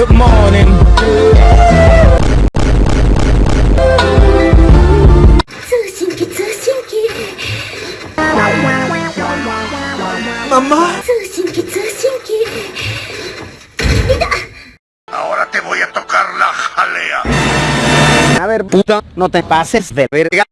good morning. Сусеньки, сусеньки. Mamá. Сусеньки, сусеньки. Ahora te voy a tocar la jalea. A ver, puta, no te pases de verga.